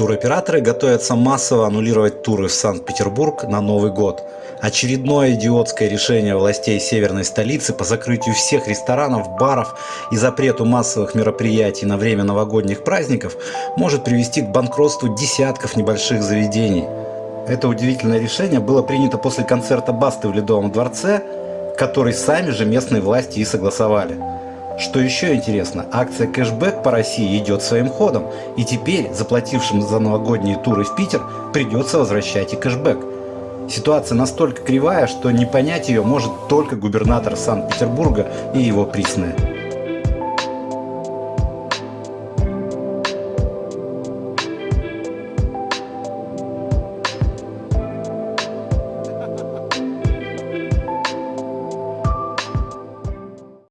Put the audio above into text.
Туроператоры готовятся массово аннулировать туры в Санкт-Петербург на Новый год. Очередное идиотское решение властей северной столицы по закрытию всех ресторанов, баров и запрету массовых мероприятий на время новогодних праздников может привести к банкротству десятков небольших заведений. Это удивительное решение было принято после концерта Басты в Ледовом дворце, который сами же местные власти и согласовали. Что еще интересно, акция кэшбэк по России идет своим ходом, и теперь заплатившим за новогодние туры в Питер придется возвращать и кэшбэк. Ситуация настолько кривая, что не понять ее может только губернатор Санкт-Петербурга и его присные.